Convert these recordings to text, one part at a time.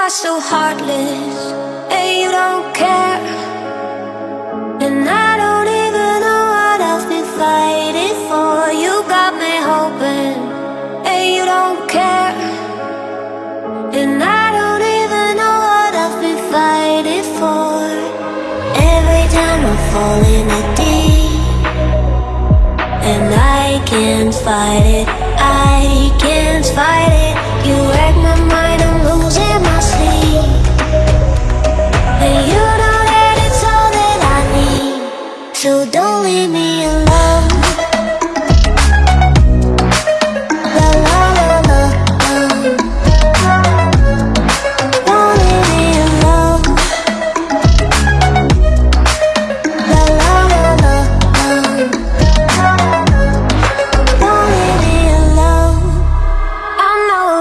are so heartless, and you don't care. And I don't even know what I've been fighting for. You got me hoping, and you don't care. And I don't even know what I've been fighting for. Every time I fall in a deep, and I can't fight it, I can't fight it.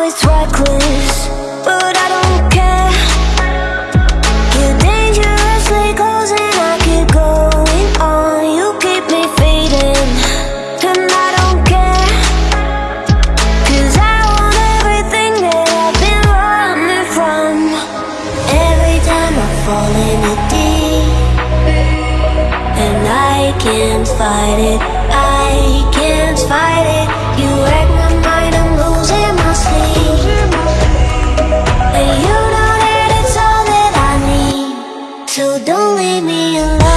It's reckless, but I don't care. You're dangerously close and I keep going on. You keep me fading, and I don't care. Cause I want everything that I've been running from. Every time I fall in deep, and I can't fight it, so don't leave me alone.